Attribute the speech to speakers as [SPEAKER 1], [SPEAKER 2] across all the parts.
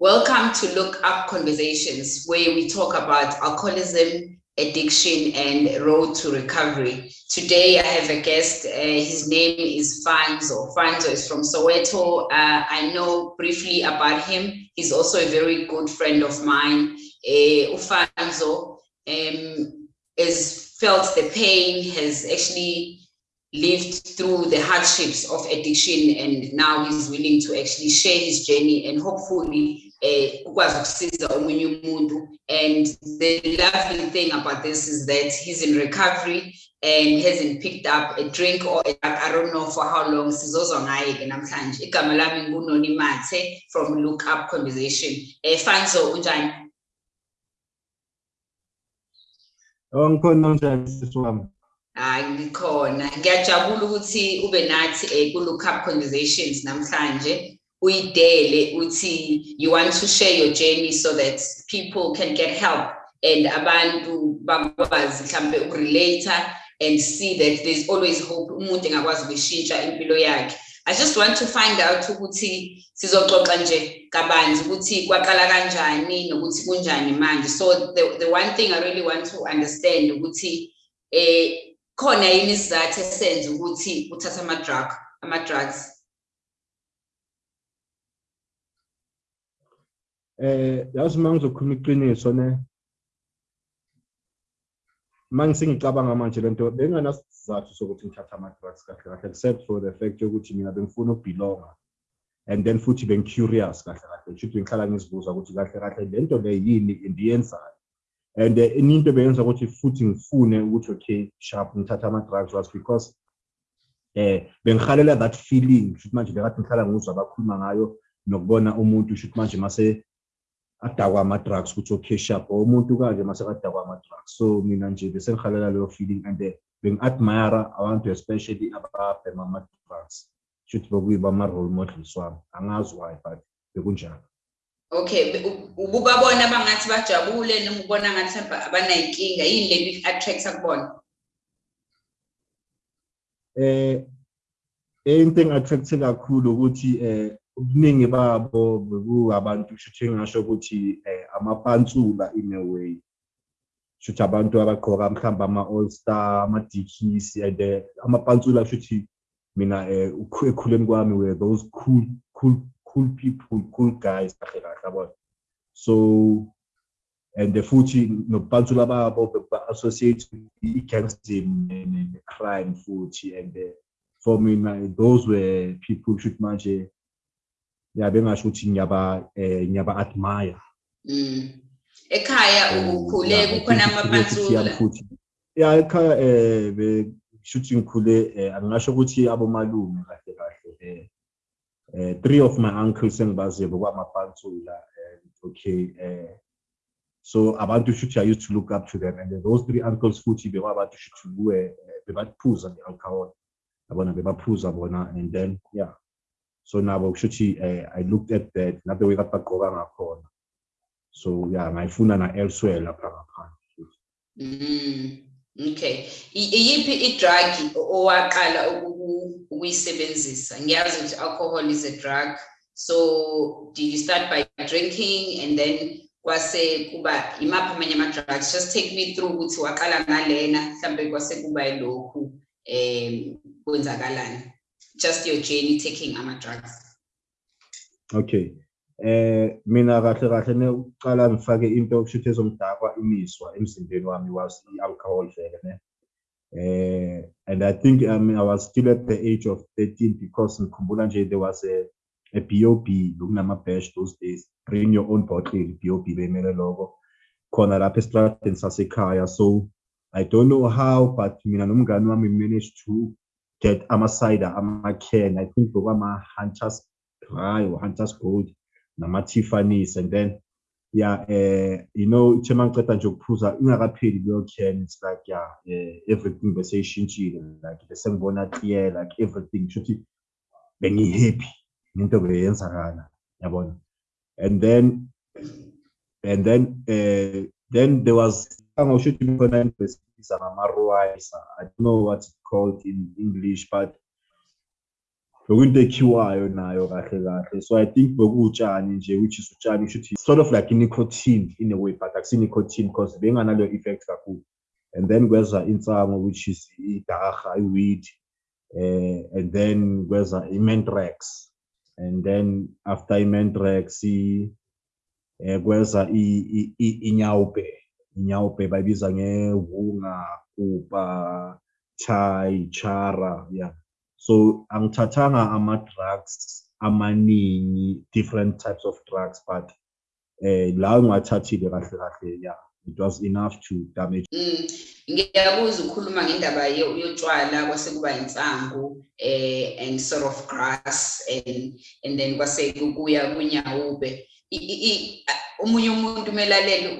[SPEAKER 1] Welcome to Look Up Conversations, where we talk about alcoholism, addiction, and road to recovery. Today, I have a guest. Uh, his name is Fanzo. Fanzo is from Soweto. Uh, I know briefly about him. He's also a very good friend of mine. Uh, Ufanzo um, has felt the pain, has actually lived through the hardships of addiction, and now he's willing to actually share his journey and hopefully ukwazi ukusiza omunye umuntu. And the lovely thing about this is that he's in recovery and hasn't picked up a drink or a, I don't know for how long. Sizozwa ngaye ke namhlanje. Igama lami ngunoni mathe from look up conversation. Eh Fanzo unjani?
[SPEAKER 2] Oh ngikhona njani sisi wami?
[SPEAKER 1] Hayi ngikhona. Ngiyajabula ukuthi ube nathi eh ku look up conversations namhlanje uyidele uthi you want to share your journey so that people can get help and abantu bakwazi mhlambe ukurelate and see that there's always hope umuntu engakwazi ukushintsha impilo yakhe. I just want to find out ukuthi sizoxoxa nje kabanzi ukuthi kwaqala kanjani nokuthi kunjani manje. So the the one thing I really want to understand ukuthi eh khona yini isizathu esenza ukuthi uthatha ama drug ama drugs
[SPEAKER 2] eh yazi mangizokhuluma iqiniso ne? Mangise ngicabanga manje lento benginasizathu sokuthi ngithatha ama drugs kahle kahle except for the fact yokuthi mina bengifuna ukubelonga and then futhi bengicurious kahle kahle. Should ngihlala ngizibuza ukuthi kahle kahle lento le yini endiyenzayo. And enye into beyenza ukuthi futhi ngifune ukuthi okay sharp ngithatha ama drugs was because eh bengihalela that feeling. Should manje bekade ngihlala ngizwa abakhuluma ngayo nokubona umuntu should manje mase adakwa ama-drugs ukuthi okay sharp umuntu kanje mase kadakwa ama-drugs. So mina nje bese ngihalela leyo feeling and bengi-admire abantu especially ababhema ama-drugs. Shuthi bekuyiba ama-role models wami. Angazi why but bekunjalo.
[SPEAKER 1] Okay, ububabona bangathi bajabule noma ubona ngathi mhlawumbe abanayinkinga yini le attracts kubona?
[SPEAKER 2] Eh into engi-attract kakhulu ukuthi eh ubuningi babo bekuabantu shuthi ukuthi eh amapansula in a way. Shuthi abantu abagqoka mhlamba ama all star ama dikis and amapansula shuthi mina eh kwami were those cool cool cool people cool guys yabona? So and the futhi nokupansula babo ba associate i-gangster ne-crime futhi and for me those were people should manje ya bengasho ukuthi ngiyaba eh ngiyaba admire.
[SPEAKER 1] Mm. Ekhaya ukhule kukhona amapansula
[SPEAKER 2] ya ekhaya eh be shuthi ngikhule eh angasho ukuthi abomalume kahle kahle eh eh three of my uncles engibaziyo bokwamapansula and okay eh so abantu shuthi i used to look up to them. And those three uncles futhi bekwabantu shuthi kuwe bebaphuza nge-alcohol. Yabona bebaphuza bona and then yeah so nabo kushuthi uh, i looked at that nabe way kade bagqoka ngakhona. So yeah ngayifuna na elsewhere lapha ngaphandle.
[SPEAKER 1] Mm okay. Iyiphi i-drug owaqala ukuyisebenzisa? Ngiyazi ukuthi alcohol is a drug. So did you start by drinking and then kwase kuba imaphi amanye ama-drugs? Just take me through ukuthi waqala ngalena mhlambe kwase kuba yilokhu um kwenzakalani. Just your journey taking ama-drugs
[SPEAKER 2] okay. Eh mina kahle kahle ne uqala ngifake into okushuthi ezomdakwa imiswa emzimbeni wami was i-alcohol vele ne. Eh and i think I, mean, i was still at the age of 13 because ngikhumbula nje there was a a BOB bekunama-bash those days. Bring your own bottle BOB bemele lokho khona lapha esitradeni sasekhaya. So i don't know how but mina nomngani wami managed to get ama-cider ama-can i think bekwama-hunters dry or hunters gold nama-tiffany's and then yeah uh, you know ithe mangiceda nje ukuphuza ingakapheli leyo can. It's like yeah uh, everything bese ishintshile like bese ngibona clear like everything. Shuthi bengihappy into beyenzakala yabona? And then and then uh, then there was ngama-roisa i don't know what it's called in english but bekuyinto ekhiwayo nayo kahle kahle so i think bekutshani nje which is utshani shuthi sort of like nicotine in a way but akusi nicotine because benganaleyo effect kakhulu and then kweza insango which is idarha i-weed uh, and then kweza i-mentrax and then after i-mentrax eh kweza inyawube inyawube bayibiza ngevunga kupa chai chara yeah so angithathanga ama-drugs amaningi different types of drugs but eh la ngiwathathile kahle kahle yeah it was enough to damage
[SPEAKER 1] Mm, ngiyakuzwa ukhuluma ngendaba yo- yotshwala kwase kuba insangu eh and sort of grass and and then kwase kuya kunyawube. Omunye umuntu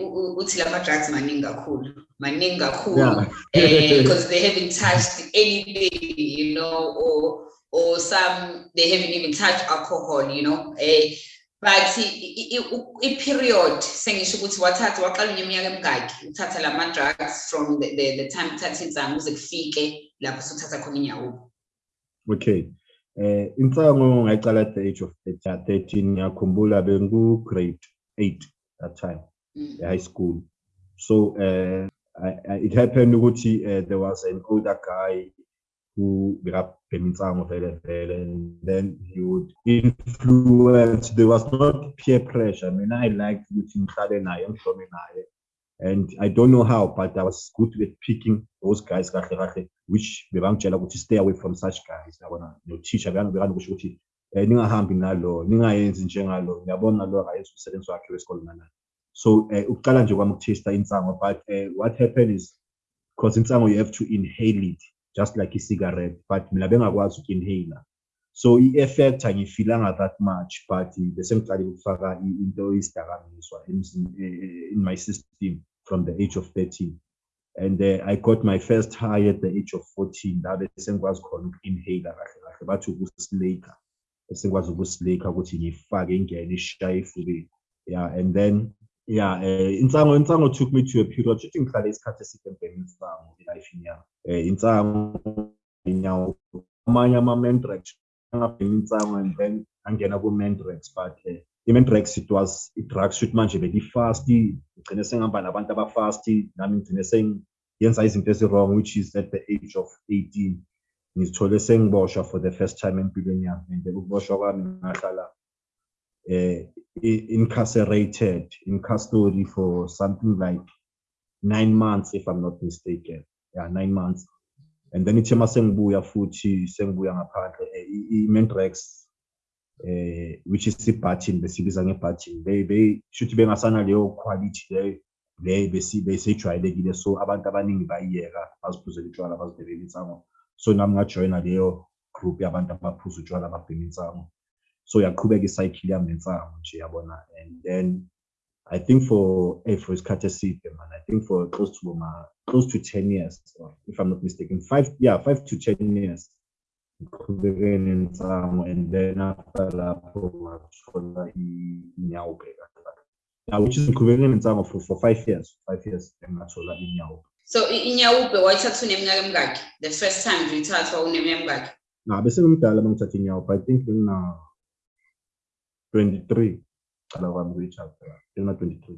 [SPEAKER 1] u- uthi lama drugs maningi kakhulu maningi kakhulu
[SPEAKER 2] yeah.
[SPEAKER 1] eh because they haven't touched anything you know or or some they haven't even touched alcohol you know eh but i- i- i- u- i-period sengisho ukuthi wathatha waqala unyeminyaka emingaki uthatha lama drugs from the, the, the time uthatha insangu kuze kufike lapho suthatha khona inyawo.
[SPEAKER 2] Okay. Eh insango ngayicala at the age of 13 ngiyakhumbula bengu grade 8 that time
[SPEAKER 1] Mm.
[SPEAKER 2] high school. So uh, I, I, it happened ukuthi uh, there was an older guy who bekabhema insango vele vele and then he would influence there was not peer pressure. Mina i liked ukuthi ngihlale naye ngihlome naye. And i don't know how but i was good at picking those guys which bebangitshela ukuthi stay away from such guys. Yabona no-teacher bekanokusho ukuthi um ningahambi nalo ningayenzi njengalo. Ngiyabona lo akayenzi umsebenzi wakhe wesikole nanayo so uh, ukuqala nje kwami ukuthesta insango but uh, what happened is because insango you have to inhale it just like i-cigarette but mina bengakwazi uku-inhaler. So i-effect angiyifilanga that much but bese ngiqalile ukufaka into isidakamizwa emzim- eh, in my system from the age of 13 and uh, i got my first high at the age of 14 la bese ngikwazi khona uku-inhaler kahle kahle bathi ukusileka bese ngikwazi ukusileka ukuthi ngifake ingene ishaye efubeni yeah and then yeah uh, insango insango took me to a period shuthi ngihlale isikhathi eside ngibhema insango elifini yami um insango inyawo amanye ama-mendrax angabhema insango and then angena ku-mendrax but uh, i-mendrax it was i-drugs shuthi manje beli-fast ngigcine sengihamba nabantu abafast nami ngigcine sengiyenza izinto ezi-wrong which is at the age of 18 ngizithole sengiboshwa for the first time empilweni yami and ukuboshwa kwami ngahlala incarcerated in custody for something like nine months if i'm not mistaken. Yeah nine months. And then ithe masengibuya futhi sengibuya ngaphandle eh, i- i-mendrax eh which is i-button besibiza nge-button. They they shuthi bengasana leyo quality leyo le besi besejwayelekile. So abantu abaningi bayiyeka baziphuzela utshwala bazibhebela insango so nami ngajoyina leyo group yabantu abaphuza utshwala babhema insango so yaqhubeka icycle yami nensango nje yabona and then i think for eh, for isikhathi eside man i think for close to ma close to 10 years if i'm not mistaken five yeah five to 10 years and then after lapho ngathola inyawube yeah, which is ngiqhubeke nensango for, for five years five years
[SPEAKER 1] so inyawube wayithatha uneminyaka emingaki the first time nje uyithathwa uneminyaka emingaki
[SPEAKER 2] na bese ngimdala mangithatha inyawube i think ngina 23 qala kwami kuyithatha ngina 23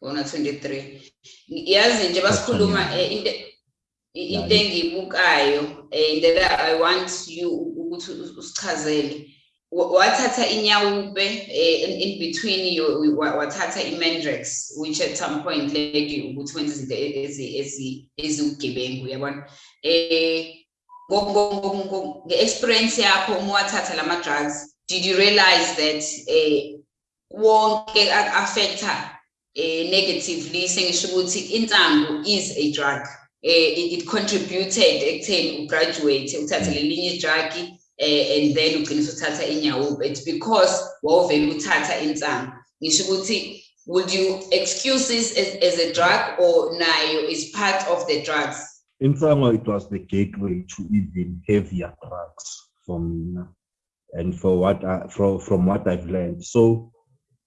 [SPEAKER 1] una 23 yazi nje basikhuluma eh, into i- into
[SPEAKER 2] Yeah.
[SPEAKER 1] engiyibukayo eh that i want you ukuthi us- usichazele. Wa- wathatha inyawube eh, in, in between you wa- wathatha i-mendrax which at some point led you ukuthi wenze izinto e- ezi- ezi- eziwugebengu yabona eh ngo- ngo- ngo- ngo- nge-experience yakho uma wathatha lama-drugs did you realize that eh wonke affecta eh negatively? Sengisho ukuthi insangu is a drug. Eh it, it contributed ekutheni ugraduate uthathe lelinye drug eh and then ugcine usuthatha inyawuba it's because wawuvele uthatha insangu ngisho ukuthi would you excuse this as, as a drug or nayo is part of the drugs?
[SPEAKER 2] In Insango, it was the gateway to even heavier drugs for me and for what I, from, from what I've learned. So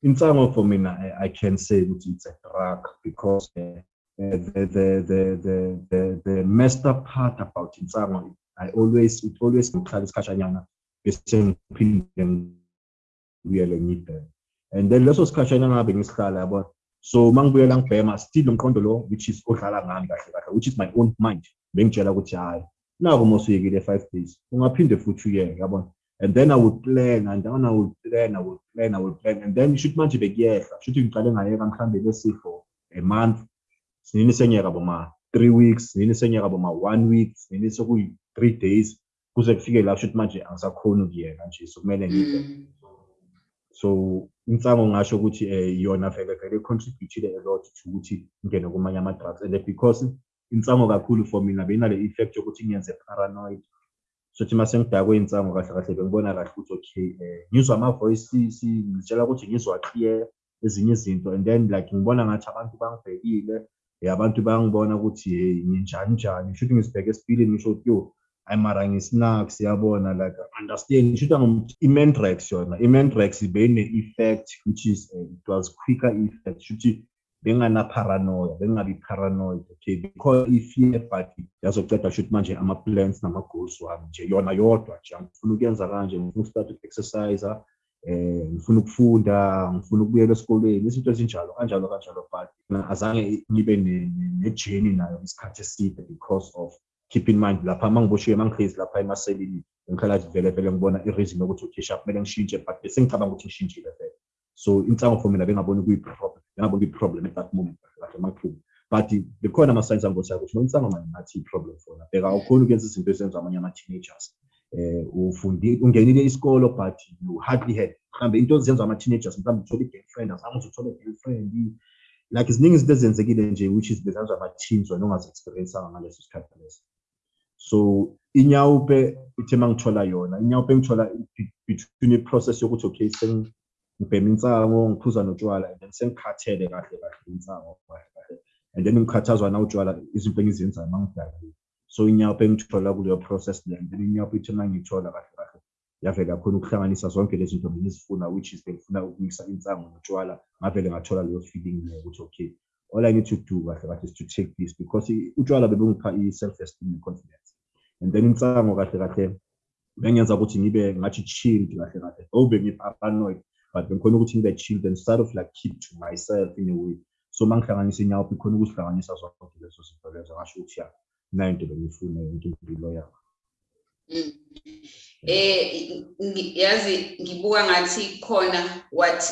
[SPEAKER 2] in Insango for me, I, I can say it's a drug because uh, the, the, the, the, the, the messed up part about Insango, I always, it always ngibuyele ngibheke and then leso sikhashana ngabe ngisihlala yabona so mangibuyela ngibhema still umqondo lo which is odlala ngami kahle which is my own mind. Bengitshela ukuthi hayi naku mosuyekile five days ungaphinde futhi uyeke yabona and then I would plan and then I would plan I would plan I would plan. And then shoot manje bekuyehla shuthi ngiqale ngayeka mhlambe bese for a month. Sinini senyeka boma 3 weeks sinini senyeka boma 1 week sinini sokuyi 3 days. Kuze kufike la shuthi manje angisakhona ukuyeka nje so kumele ngibe.
[SPEAKER 1] Mm.
[SPEAKER 2] so insango ngasho ukuthi eh yona vele vele contribute a lot to ukuthi ngene kumanye ama drugs and because insango kakhulu for mina benale effect yokuthi ngiyenze paranoid so thi mase ngidakwe insango kahle kahle bengibona kahle ukuthi okay eh ngizwa ama voices ngitshela ukuthi ngizwa clear ezinye izinto and then like ngibona ngathi abantu bangibhekile eh abantu bayangibona ukuthi hey nginjani njani? Should ngisibheke esipilini ngisho ukuthi yo ay mara ngisnacks yabona like understand ngisho ukuthi i-Mendrax yona i-Mendrax bene effect which is uh, it was quicker effect shuthi bengana paranoia bengabi paranoid okay? Because i-fear but yazoceda shuthi manje ama plans nama goals wami nje yona yodwa nje ngifuna ukuyenza kanje ngifuna ukustart exercise eh ngifuna ukufunda ngifuna ukubuyela esikoleni izinto ezinjalo kanjalo kanjalo but azange ngibe ne- ne- ne-journey nayo isikhathi eside because of keep in mind lapha mangiboshiwe mangihlezi lapha emaselini ngikhala nje vele vele ngibona i-reason yokuthi sharp kumele ngishintshe but bese ngicabanga ukuthi ngishintshile vele. So insango for mina bengaboni kuyi-problem bengaboni kuyi-problem at that moment kahle makuhluma but bekhona ama-signs angibonayo ukuthi no insango manje ngathi i-problem fona bheka awukhoni ukuyenza izinto ezenziwa amanye ama-teenagers eh ufundi ungenile isikolo but you hardly had mhlambe into ezenziwa ama-teenagers mhlawumbe uthole i-girlfriend uze uthole i-girlfriend. Like ziningi izinto ezenzekile nje which is bezenziwa ama-teens wena ongazi-experience-anga ngaleso sikhathi leso. So inyawupe ithe mangithola yona inyawupe ngithola be- between i-process yokuthi okay sengibhema insango ngiphuza notshwala and then sengikhathele kahle kahle insango and then ngikhathazwa na utshwala izinto engizenzayo mangidakile so inyawo bengithola kuleyo process le then inyawupe ithona ngithola kahle kahle yavele khona ukuhlanganisa zonke lezi zinto bengizifuna which is bengifuna ukumisa insango notshwala ngavele ngathola leyo feeling leyo ukuthi okay all I need to do kahle kahle is to take this because utshwala bebungipha i-self esteem ne-confidence and then insango kahle kahle bengenza ukuthi ngibe ngathi chilled kahle kahle. Though bengi-paranoid but bengikhona ukuthi ngibe chilled and sort of like keep to myself in a way. So mangihlanganisa inyawupe ikhona ukusihlanganisa zonke lezo zinto lezo ngasho ukuthi ya nayo into bengifuna into impilo yami
[SPEAKER 1] Mm. Eh yazi ngibuka ngathi khona what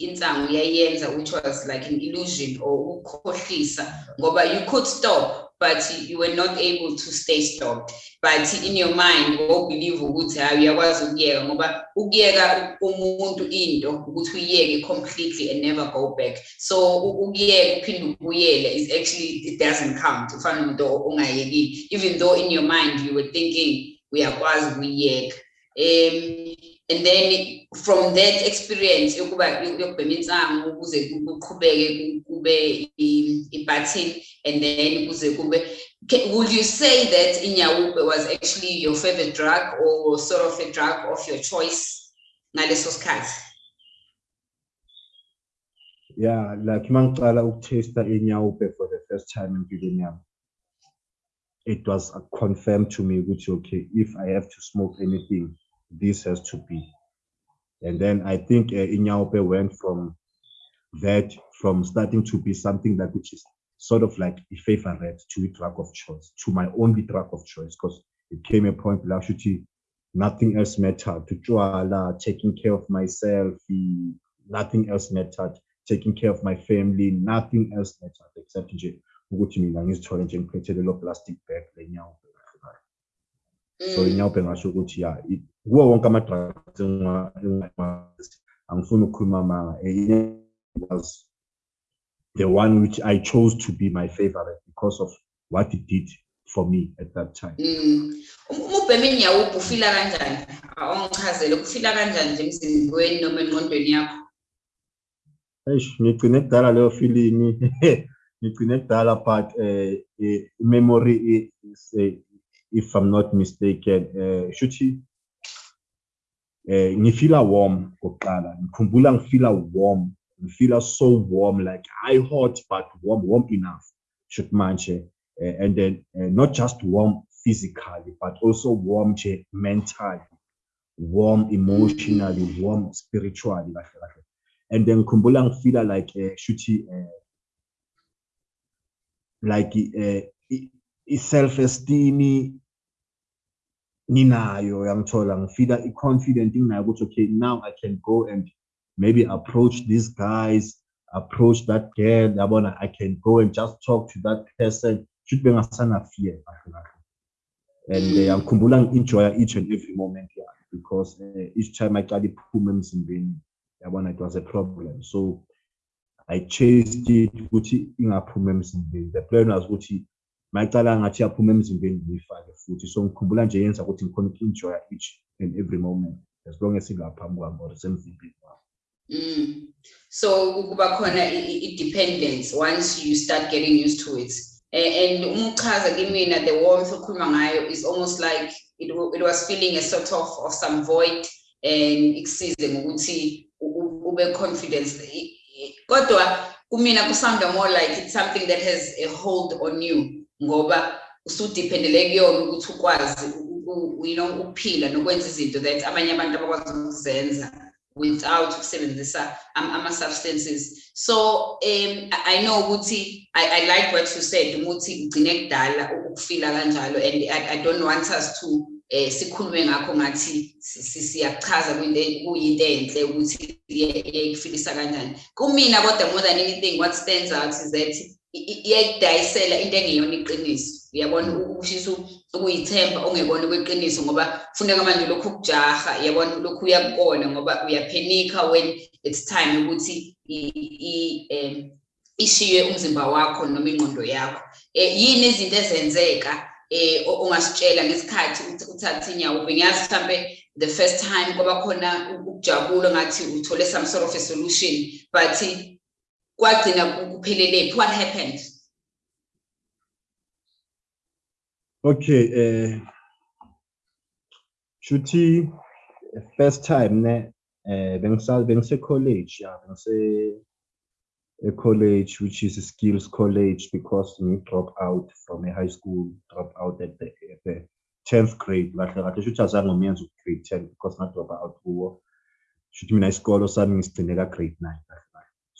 [SPEAKER 1] insango yayenza which was like an illusion or ukukhohlisa ngoba you could stop but you were not able to stay stopped. But in your mind wawubelieve ukuthi hayi uyakwazi ukuyeka ngoba ukuyeka umuntu into ukuthi uyiyeke completely and never go back. So ukuyeka uphinde ubuyele is actually it doesn't count. Even though in your mind you were thinking we uyakwazi ukuyiyeka um and then from that experience insango ukuze ku- kuqhubeke i- i-button and then kuze would you say that inyawupe was actually your favorite drug or sort of a drug of your choice ngaleso sikhathi?
[SPEAKER 2] Yeah like mangicala ukutesta inyawupe for the first time empilweni yami it was confirmed to me ukuthi okay if i have to smoke anything this has to be. And then i think uh, inyawupe went from that from starting to be something that which is sort of like a favorite to a drug of choice to my only drug of choice because it came a point la shuthi nothing else mattered. To tshwala taking care of myself nothing else mattered. Taking care of my family nothing else mattered except nje ukuthi mina ngizithole nje ngiphethe lelo plastic bag lenyawupe so
[SPEAKER 1] Mm.
[SPEAKER 2] inyawupe ngasho ukuthi ya i- kuwo wonke ama-drugs angifuni ukukhuluma inyawupe was the one which i chose to be my favorite because of what it did for me at that time.
[SPEAKER 1] Mm. Um- uma ubhema inyawupe ufila kanjani awungichazele ufila kanjani nje emzimbeni noma engqondweni yakho?
[SPEAKER 2] Eish, ngigcine kudala leyo feeling ngigcine kudala but eh eh, memory is if i'm not mistaken eh shuthi eh ngifila warm kokuqala ngikhumbula ngifila warm ngifila so warm like high hot but warm warm enough should manje eh, and then eh, not just warm physically but also warm mentally warm emotionally warm spiritually kahle kahle and then ngikhumbula ngifila like uh, shuthi uh, like uh, i-self esteem nginayo yangithola ngifika i-confident nginayo ukuthi okay now i can go and maybe approach these guys approach that girl. Yabona i can go and just talk to that person. Should bengasana fear kahle kahle and uh, ngikhumbula ngi-enjoya each and every moment yeah because uh, each time i aqala iphuma emzimbeni yabona it was a problem. So i chased it ukuthi ingaphumi emzimbeni. The plan was ukuthi mayicala ngathi yaphuma emzimbeni ngiyifake futhi. So ngikhumbula nje yenza ukuthi ngikhona uku-enjoya each and every moment as long as ingaphambi kwami or semzimbeni wami
[SPEAKER 1] Mm. So kuba khona i-dependence once you start getting used to it. And umchaza kimina the warmth okhuluma ngayo is almost like it, it was feeling a sort of of some void and ikusize ngokuthi ube confidence kodwa kumina kusanda more like it's something that has a hold on you ngoba usudiphendele kuyona ukuthi ukwazi you know ukuphila nokwenza izinto that abanye abantu without ukusebenzisa ama-substances so um i know ukuthi I, i like what you said ukuthi kugcine kudala ukufila kanjalo and I, i don't want us to eh sikhulume ngakho ngathi siyachaza kuyinto enhle ukuthi iyayifilisa kanjani. Kumina kodwa more than anything what stands out is that iyayidayisela into engeyona iqiniso uyabona ushisa ukuyithemba ongekona kweqiniso ngoba kufuneka manje lokhu ukujaha yabona lokhu uyakubona ngoba uyaphenika when it's time ukuthi ishiye umzimba wakho noma ingqondo yakho. Um yini izinto ezenzeka um ongasitshela ngesikhathi uthathe inyawo? Bengiyazi mhlampe the first time kwaba khona ukujabula ngathi uthole some sort of a solution but kwagcina kuphelele what happened?
[SPEAKER 2] Okay eh shuthi first time ne eh bengisa bengise college ya a college which is a skills college because we drop out from a high school drop out at the, at the 10th grade. Kahle kahle shuthi azange ngiyenze grade 10 because nga drop out kuwo. Shuthi mina isikolo sami ngisigcine ka grade 9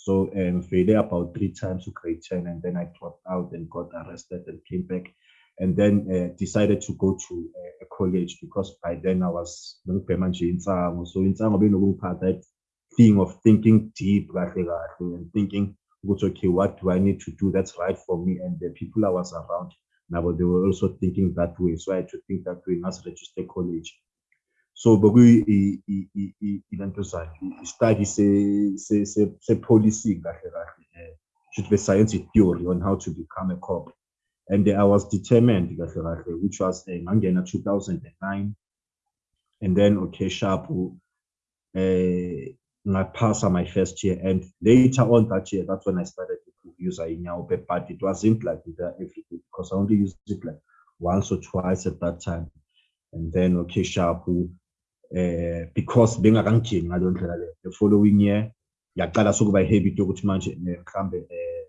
[SPEAKER 2] so um, failed about three times to grade 10 and then I dropped out and got arrested and came back and then uh, decided to go to uh, a college because by then I was ngibhema nje insango so insango benokungiphatha that thing of thinking deep kahle kahle and thinking ukuthi okay what do I need to do that's right for me? And the people I was around nabo they were also thinking that way. So I had to think that way ngasi register college so bekuyilento zakhe i-study se-policing kahle kahle should be science theory on how to become a cop and I was determined which was ngangena 2009 and then okay sharp uh, ngaphasa my first year. And later on that year that's when I started to use inyawo but it wasn't like that because I only used it like once or twice at that time. And then okay sharp uh, because bengakangijingi ngaleyo ndlela leyo the following year yaqala sokuba i-habit yokuthi manje mhlambe um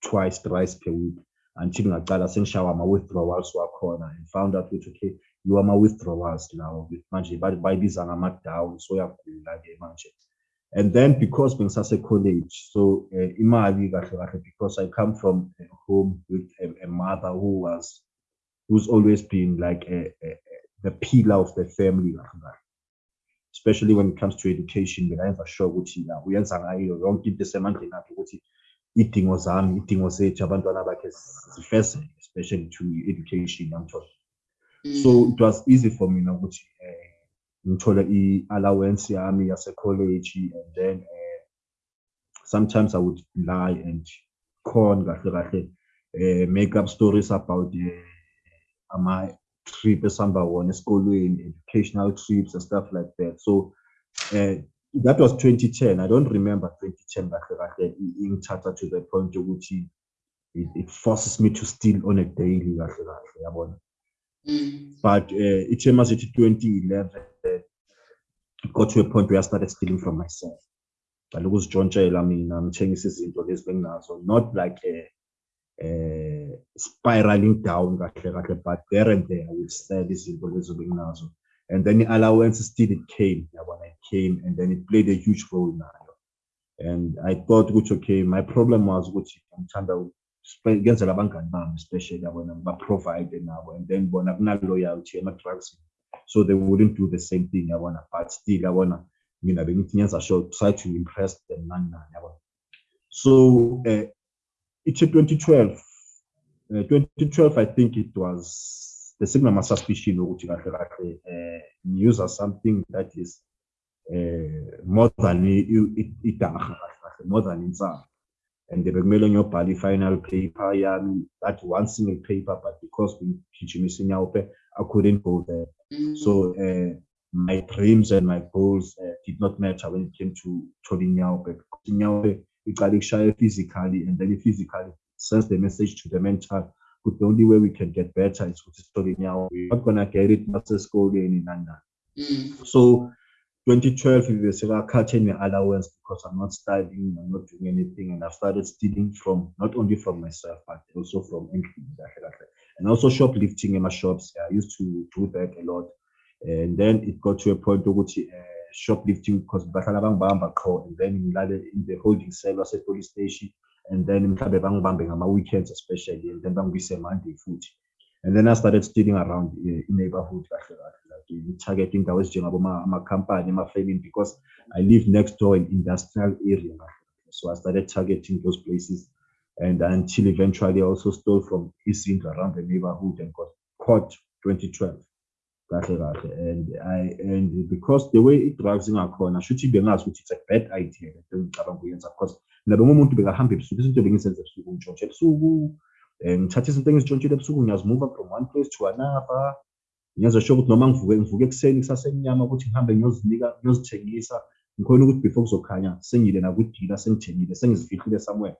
[SPEAKER 2] twice thrice per week until ngaqala sengishawa ama-withdrawals wakhona and found out ukuthi okay you are ama-withdrawals lawo. Manje bayibiza ngama-down so uyagula-ke manje. And then because bengisase-college so uh, imali kahle kahle because i come from a home with a, a mother who was who's always been like a, a, a, the pillar of the family especially when it comes to education bekayenza sure ukuthi la ngayo yonke into esemandleni akhe ukuthi iy'dingo zami iy'dingo zethu abantwana bakhe zifezeke especially to education yangithola so it was easy for mina ukuthi um ngithole i-allowance yami yase-college and then uh, sometimes i would lie and con kahle kahle uh, make up stories about uh, ama trip esihamba wona esikolweni educational trips and stuff like that. So uh, that was 2010 i don't remember 2010 kahle kahle ingithatha to the point yokuthi it, it forces me to steal on a daily kahle kahle yabona?
[SPEAKER 1] Mm.
[SPEAKER 2] but uh, ithe masithi 2011 it got to a point where i started stealing from myself. Kaloku uzijontshela mina ngithengisa izinto lezi benginazo not like a, uh, spiraling down kahle kahle but there and there i would sell izinto lezo benginazo and then i-allowance still it came. When it came and then it played a huge role nayo and i thought ukuthi okay my problem was ukuthi ngithanda ngenzela abangani bami especially yabona ba-provide nabo and then bona kunaloyalty ema-drugs so they wouldn't do the same thing yabona but still yabona mina bengithi ngenza sure try to impress them so uh, ithi 2012 uh, 2012 i think it was the signama suspicion ukuthi kahle kahle uh, user something that is uh, more than idaha kahle more than inside and bekumele ngiyobhala i-final paper yami that one single paper but because we ngigijimisa inyawupe i couldn't go there
[SPEAKER 1] Mm.
[SPEAKER 2] so uh, my dreams and my goals uh, did not matter when it came to thola inyawupe because inyawupe iqale ikushaya physically and then physically sends the message to the mental but the only way we can get better is sithole inyawupe we're not gonna get it nasesikoleni nani nani
[SPEAKER 1] Mm.
[SPEAKER 2] so 2012 we were cutting my allowance because I'm not studying, I'm not doing anything, and I've started stealing from not only from myself but also from anything. And also shoplifting in my shops. I used to do that a lot. And then it got to a point which uh, shoplifting because and then in the holding cell was a police station, and then mhlambe bangibambe ngama weekends especially, and then bangibuyise Monday futhi. And then I started stealing around uh, in neighborhood kahle kahle like targeting indawo ezinjengabo ama-company ama-faming because I live next door in industrial area so I started targeting those places. And until eventually I also stole from Isindra around the neighborhood and got caught 2012 kahle kahle. And I and because the way it drives in our corner, i-drugs ingakhona shuthi bengazi ukuthi it's a bad idea lento engicabanga ukuyenza because mina bengumuntu bekahamba ebusuku izinto bengizenza ebusuku ngitshontshe ebusuku um ngithatha izinto ebusuku ngiyazimuva from one place to another. Ngiyenza sure ukuthi noma ngivuke ngivuke ekuseni kusasemnyama ukuthi ngihambe ngiyozinika ngiyozithengisa. Ngikhona ukuthi before kuzokhanya sengile nakudila sengithengile sengizifihlile somewhere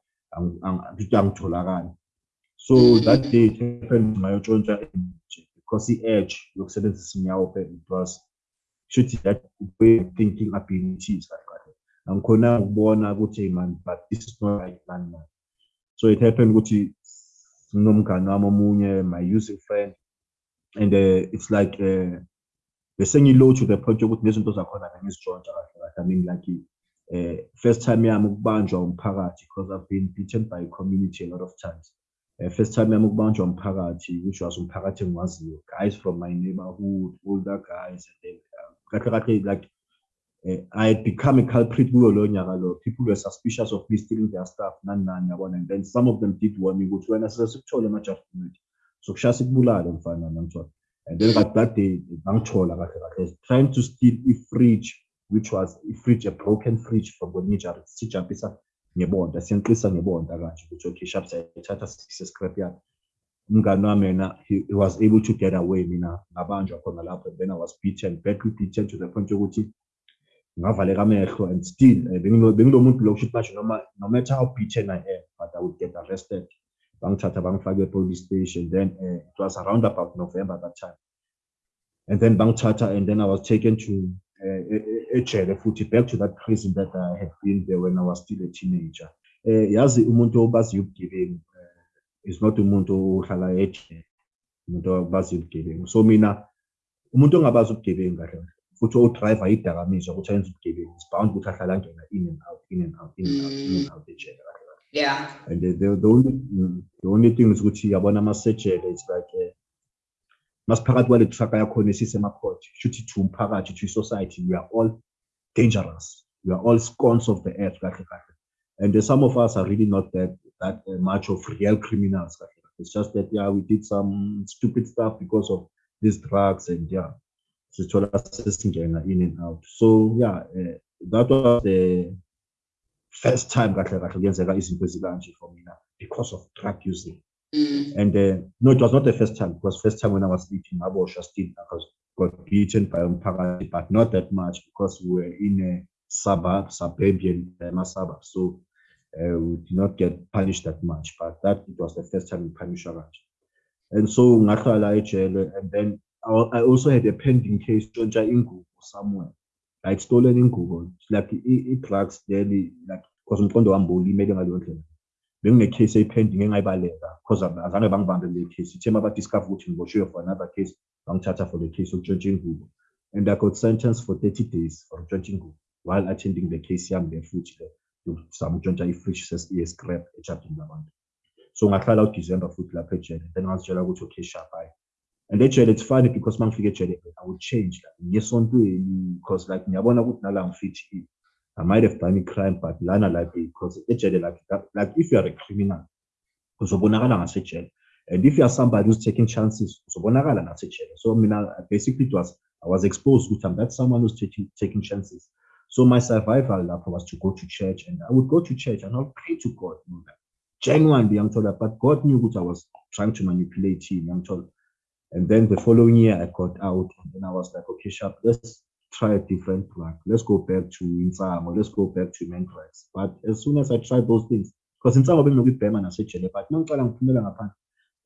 [SPEAKER 2] angitholakali. So that day it happened ngayotshontsha because i-edge yokusebenzisa inyawupe it was shuthi that way of thinking abilities kahle angikhona ukubona ukuthi man but this is not right man man. So it happened ukuthi sinomngane wami omunye my using friend and uh, it's like uh, bese ngilow to the point yokuthi nezinto zakhona bengizitshontsha kahle kahle. I mean like uh, first time yami ukubanjwa umphakathi because i've been beaten by community a lot of times. Uh, first time yami ukubanjwa umphakathi which was umphakathi engiwaziyo guys from my neighborhood older guys and then kahle kahle like Eh, I had become a culprit people were suspicious of me stealing their stuff. And then some of them did warn me ukuthi wena sesikuthole ama-judgment so kushaya sikubulale mfana namthola. And then but that day bangithola kahle kahle. Trying to steal i-fridge which was i-fridge a broken fridge from kwelinye ijari sijampisa ngebonda siyanqisa ngebonda kanje. Ukuthi okay sharp sayithatha sise-scrap yard umngane wami yena he, he was able to get away mina ngabanjwa khona lapho. And then i was beaten badly beaten to the point yokuthi ngavaleka amehlo and still uh, bengilo muntu lo kushuthi basho noma no matter how beaten i am but i would get arrested. Bangithatha bangifake e-police station then uh, it was around about november that time. And then bangithatha and then i was taken to uh, ejele futhi back to that prison that i had been there when i was still a teenager. Uh, yazi umuntu obaziyo ubugebengu uh, is not umuntu ohlala ejele umuntu obaziyo ubugebengu. So mina umuntu ongabazi ubugebengu kahle odriver idakamizwa ukuthi ayenze ubugebengu is bound ukuthi in and out in and out in and out in and out ejele. Kahle
[SPEAKER 1] Yeah.
[SPEAKER 2] and the, the, the only mm, the only thing is ukuthi yabona amasejele it's like uh, masiphakathi kwale truck yakhona esisemakhoti shuthi to umphakathi to society we are all dangerous. We are all scones of the earth kahle kahle. And uh, some of us are really not that that uh, much of real criminals kahle kahle. it's just that yeah we did some stupid stuff because of these drugs and yeah sithola sesingena in and out. So yeah uh, that was the first time kahle kahle kuyenzeka izinto ezikanje for mina because of drug using
[SPEAKER 1] Mm.
[SPEAKER 2] and uh, no it was not the first time it was first time when i was eating ngaboshwa still i was got beaten by umphakathi but not that much because we were in a suburb suburban uh, suburb. So uh, we did not get punished that much but that it was the first time we punished and so ngahlala ejele and then I, I also had a pending case ntshontsha ingubo somewhere. Like stolen ingubo It's like i- i-drugs then like because umqondo wami bowulimele ngaleyo ndlela. Benginecase eyipending engayibaleka because azange bangibambe le case. Ithe mabadiscover ukuthi ngiboshiwe for another case bangithatha for the case yokutshontsha ingubo. And I got sentenced for 30 days for drinking while attending the case yami le futhi le samtshontsha i-fridge ye-scrap ejardini labantu so ngahlala uDecember futhi lapha ejele then ngazitshela ukuthi okay sharp hayi and ejele it's funny because uma ngifika ejele I would change like ngesontweni because like ngiyabona ukuthi nala ngifithi I might have done a crime but lana like because ejele like that, like if you are a criminal uzobonakala ngasejele and if you are somebody who's taking chances so uzobonakala nasejele so mina basically it was I was exposed I'm that someone who's taking taking chances. So my survival lapho was to go to church and I would go to church and I'll pray to God you know, genuinely ngithola but God knew ukuthi I was trying to manipulate him ngithola and then the following year I got out and then I was like okay sharp let's try a different track let's go back to Insango let's go back to Mentrax but as soon as I tried those things because Insango benginokubhema nasejele but mangicala ngiphumela ngaphandle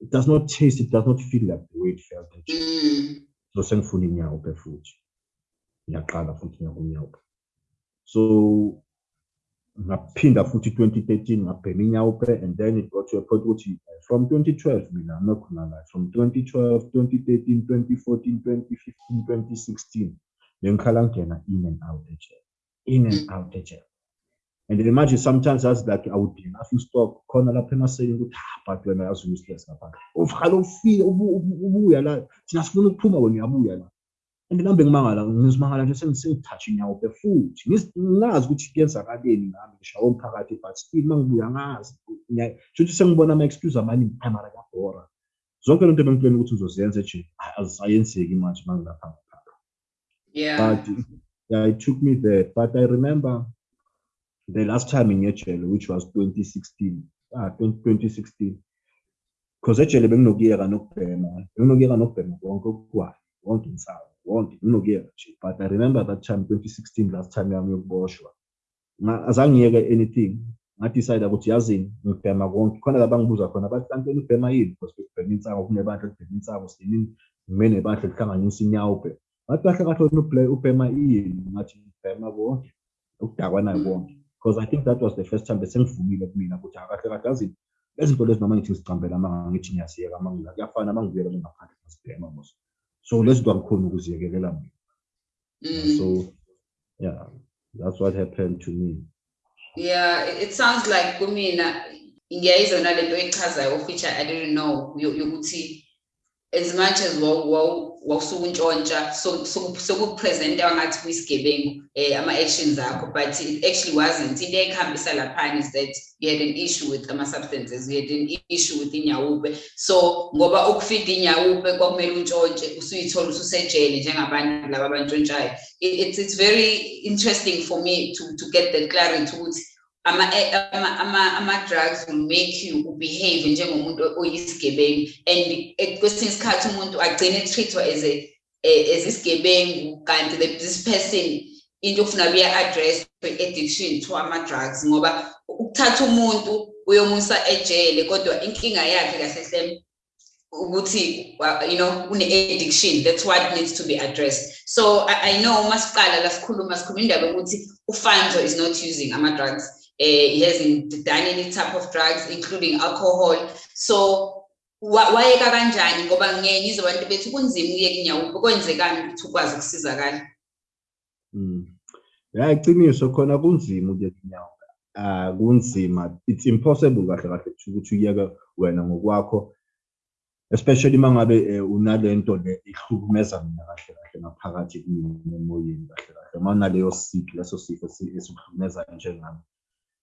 [SPEAKER 2] it does not taste it does not feel like the way it felt
[SPEAKER 1] Mm.
[SPEAKER 2] so sengifuna inyawupe futhi. Ngiyaqala futhi ngiyakunyawupe so ngaphinda futhi 2013 ngabhema inyawupe and then it got to a point ukuthi uh, from 2012 mina I'm not gonna lie from 2012 2013 2014 2015 2016 bengikhala ngena in and out ejele in and out ejele and imagine sometimes as like I would be you stop khona lapha emaseni ukuthi ah but wena yazi useless ngaphandle. Uvukala ufike ubu- ubu- ubuya la thina sifuna ukuphuma wena uyabuya la and nambe ngimangala ngizimangala nje sengisengithatha inyawupe futhi ngazi ukuthi kuyenzakaleni ngami ngishawo umphakathi but still mangibuya ngazi Ngiya- kusho ukuthi sengibona ama-excuse amaningi "Hayi, mara zonke lento bengiplane ukuthi uzozenza nje azisayenzeki manje mangilapha ngapha
[SPEAKER 1] Yeah.
[SPEAKER 2] but yeah, it took me there. But I remember the last time in Echele, which was 2016, ah, 2016. Because Echele benginokuyeka nokubhema, benginokuyeka nokubhema konke okugwayo, wonke insawo, wonke benginokuyeka nje. But I remember that time 2016 last time yami yokuboshwa. Azange ngiyeke anything. Ngadecide ukuthi yazini ngibhema konke. Khona la bangibuza khona bathi kanti wena ubhema yini? Because bekubhema insango kunebandla elibhema insango sinini ngime nebandla elihlanganisa inyawupe. Ngathi kahle kahle wena ubhema yini? Ngathi ngibhema konke. Ukudakwa nayo konke. Because I think that was the first time besengivumile kumina ukuthi "Ah, kahle yazini lezi zinto lezi noma ngithi ngizicambela ama ngithi ngiyasiyeka ama ngila kuyafana uma ngibuyela ngaphandle ngasibhema mos. So angikhoni ukuziyekelela mina.
[SPEAKER 1] Mm.
[SPEAKER 2] So yeah, that's what happened to me.
[SPEAKER 1] Yeah, it, sounds like kumina ngiyayizwa nalento echazayo of which I, I didn't know yo- yokuthi as much as so- so- sokupresenta ngathi kuyisigebengu eh ama actions akho but it actually wasn't. Into ekhambisa laphana is that you had an issue with ama substances you had an issue with inyawupe so ngoba ukufida inyawupe kwakumele untshontshe usuyithola ususejele njengabantu laba abantshontshayo. It, it's, it's very interesting for me to, to get that clarity ama, ama, ama, ama drugs will make you behave njengomuntu oyisigebengu. And eh, kwesinye isikhathi umuntu agcine treatwa as eh, isigebengu kanti this person into ofuna buya-address addiction to ama-drugs ngoba ukuthatha umuntu uyomusa ejele kodwa inkinga yakhe kahle hle ukuthi wa- you know une-addiction that's what needs to be addressed. So I, I know uma siqala la sikhuluma sikhuluma indaba yokuthi ufanzo is not using ama-drugs eh, he hasn't done any type of drugs including alcohol so wa- wayeka kanjani ngoba ngeke ngizwe abantu bethi kunzima ukuyeka inyawupe kwenzekani ukuthi ukwazi ukusizakala
[SPEAKER 2] Mm. Ya iqiniso khona kunzima ukuyeka inyawo. Ah kunzima. It's impossible kahle kahle ukuthi uyeke wena ngokwakho. Especially mangabe eh, unalento le ihlukumeza mina kahle kahle ngaphakathi kimi emoyeni kahle kahle. Manaleyo sick leso sifo si- esihlukumeza njengami.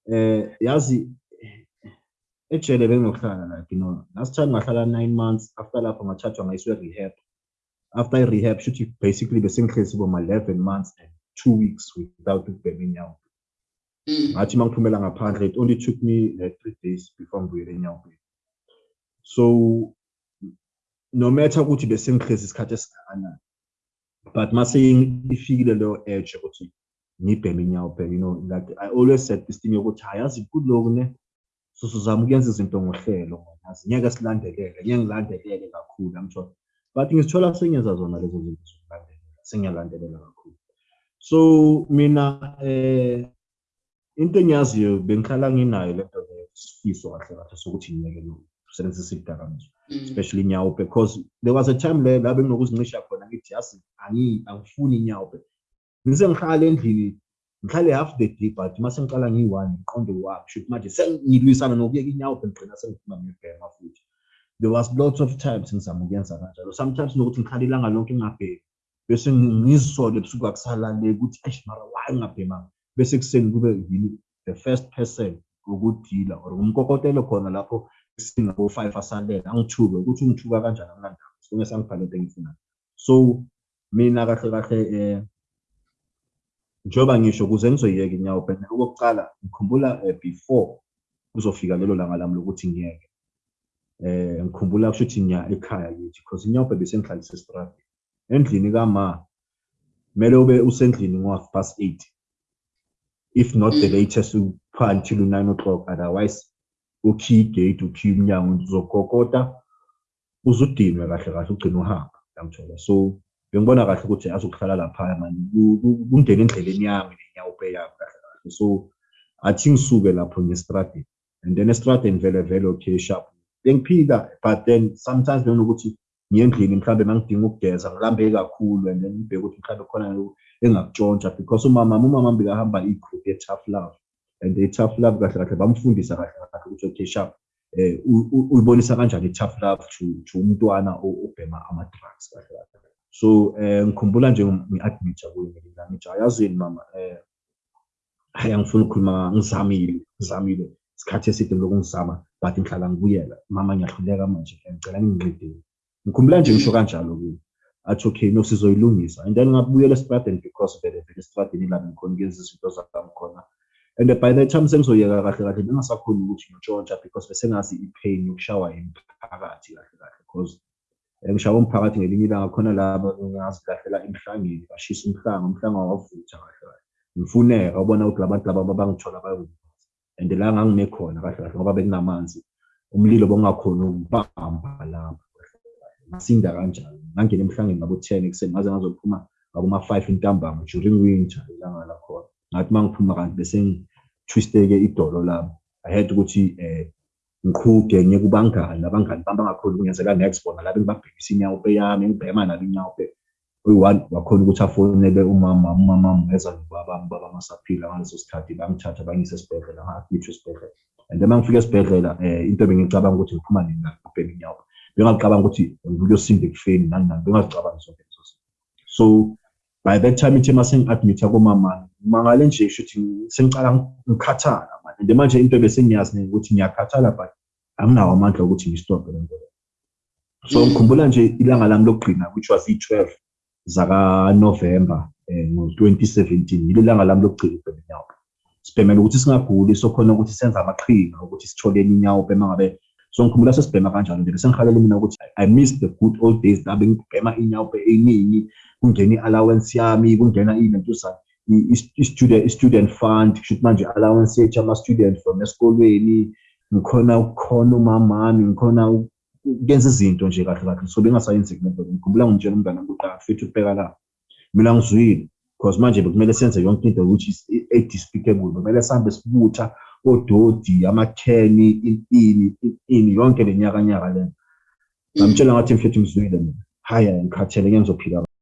[SPEAKER 2] Eh yazi ejele benginokuhlala like you know last time ngahlala 9 months after lapho ngathathwa ngayiswe rehab. After i-rehab shuthi basically besengihlezi boma 11 months and two weeks without ukubhema inyawo.
[SPEAKER 1] Mm.
[SPEAKER 2] Ngathi mangiphumela ngaphandle it only took me like three days before ngibuyele enyaweni. So no matter ukuthi besengihlezi isikhathi esingakanani but mase ifikile leyo edge ukuthi ngibheme inyawo you know like I always said this thing yokuthi hayazi kuloku ne? So sizama ukuyenza izinto ngohlelo yazi ngeke silandelele ngeke ngilandelele kakhulu I'm sure but ngizithola sengenza zona lezo zinto zokulandelela sengiyalandelela kakhulu. So mina eh into engiyaziyo bengihlala nginayo lento le sifiso kahle kahle sokuthi ngiyeke lo kusebenzisa izidakamizwa
[SPEAKER 1] Mm.
[SPEAKER 2] especially inyawupe because there was a time le la benginokuzincisha khona ngithi angi angifuni inyawupe ngise endlini ngihlale half the day but mase ngiqala ngiyi-one ngiqonde wami shoot manje sengilwisana nokuyeka inyawupe ngigcina sengifuna ngibhema futhi. There was lots of times ngizama ukuyenza kanjalo. Sometimes nokuthi ngihlale ilanga lonke ngingabhemi bese ngizisole ebusuku akusalale ukuthi eish mara why ngingabhemanga? Bese ekuseni kube yini the first person ukudila or umkokotelo khona lapho singabo-five asalele angithuke ukuthi ungithuka kanjani amnandaba sonke sangibhale into engifunayo so mina kahle kahle um njengoba ngisho ukuze ngizoyiyeka inyawo bhena okokucala ngikhumbula um before kuzofika lelo langa lami lokuthi ngiyeke. Um ngikhumbula kusho ukuthi ngiya ekhaya kithi because inyawupe besengihlalisa esitradini endlini kama kumele ube usendlini ngo-half past eight. If not the
[SPEAKER 1] Mm.
[SPEAKER 2] latest upha until u-nine o'clock otherwise ukhiye igate ukhiye umnyango uzokokota uze udinwe kahle kahle ugcine uhamba yangithola so bengibona kahle ukuthi azokuhlala laphaya mani kungena endleleni yami nenyawupe yami kahle kahle. So athi ngisuke lapho nge-stradini and then estradini vele vele okay sharp. Bengiphila but then sometimes benokuthi ngiyendlini mhlawumbe mangidinga ukugeza ngilambe kakhulu and then ngibheke ukuthi mhlawumbe khona engakutshontsha because umama umama bekahamba igroup ye-tough love and i-tough love kahle kahle bamfundisa kahle kahle ukuthi okay sharp eh u- u- uyibonisa kanjani i-tough love to umntwana obhema ama-drugs kahle kahle so eh ngikhumbula nje ngi-admit kuyo mina ngithi ayazini mama? Eh hayi ukukhuluma ngizamile ngizamile. Isikhathi eside lokhu ngizama but ngihlala ngibuyela. Mama ngiyahluleka manje ngicela ningincedile ngikhumbula nje ngisho kanjalo kuyo athi okay no sizoyilungisa. And then ngabuyela esitradeni because vele vele esitradeni la ngikhona ngenza izinto zami khona. And by the time sengizoyeka kahle kahle. Bengasakhoni ukuthi ngitshontsha because besengazi i-pain yokushawa imphakathi kahle kahle because eh, ngishawa umphakathi ngelinye ilanga khona laba ngazilahlela emhlangeni bashisa umhlanga umhlanga wavutha kahle kahle. Ngifuneka ubona ukuthi labantu laba abangithola bayokuthi and la ngangime khona kahle kahle ngoba bekunamanzi umlilo bongakhona ukubamba lapho ngasinda kanjalo ngangena emhlangeni ngabo 10 ekuseni ngaze ngazophuma ngabo ma-5 intambama during winter ilanga lakhona ngathi uma ngiphuma kanti bese ngitwisteke idolo lami i had ukuthi um ngiqhuge ngiye kubangani abangani bami bangakhona ukungenzeka next bona la bengibabhekisa inyawupe yami ngibhema nabo inyawupe oyi-one wakhona ukuthi afonele umama umama ngeza nobabami baba masaphila ngaleso sikhathi bangithatha bangise esibhedlela nga-admithwa esibhedlela. And then uma ngifika esibhedlela um into bengicabanga ukuthi ngiphuma nina kubhema inyawupe bengacabanga ukuthi ngiyosinda ekufeni nani nani bengazicabangi zonke lezo zinto. So by that time ithe mase ngi-admitha komama mangale nje shuthi sengicala ngikhathala manje. And manje into besengiyazi ukuthi ngiyakhathala but anginawo amandla okuthi ngistophe le nto le so
[SPEAKER 1] Mm.
[SPEAKER 2] ngikhumbula nje ilanga lami lokugcina which was i-12 zakanovemba um ngo-2017 yilo ilanga lami lokugcina ukubhema inyawupe sibhemela ukuthi singaguli sokhona ukuthi senze amaqhinga ukuthi sitholeni inyawupe uma ngabe. So ngikhumbula sesibhema kanjalo nje bese ngihalela mina ukuthi i miss the good old days la bengibhema inyawupe eningi kungena i-allowance yami kungena i- i- i-student i-student fund kusho manje i-allowance yethu ama-student from esikolweni ngikhona ukukhona umamami ngikhona ukuyenza izinto nje kahle kahle. So bengasayenzeki lento ngikhumbula ngimtshela umngane wami kuqala mfethu ubheka la. Mina ngizwile because manje bekumele senze yonke into which is e-despicable bekumele sihambe sibutha ododi amakheni ini ini yonke le nyakanyaka lento ngamtshela ngathi mfethu ngizwile mina. Hhayi ngikhathele ngeke